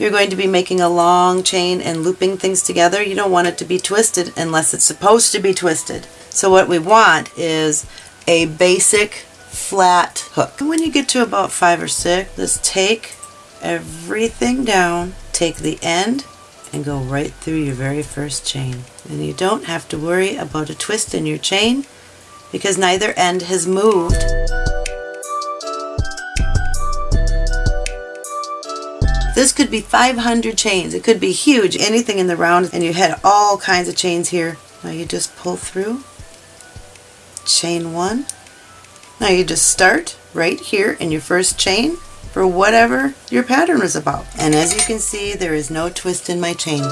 you're going to be making a long chain and looping things together, you don't want it to be twisted unless it's supposed to be twisted. So what we want is a basic flat hook. When you get to about five or six, just take everything down, take the end and go right through your very first chain. And you don't have to worry about a twist in your chain because neither end has moved. This could be 500 chains. It could be huge, anything in the round, and you had all kinds of chains here. Now you just pull through, chain one. Now you just start right here in your first chain for whatever your pattern is about. And as you can see, there is no twist in my chain.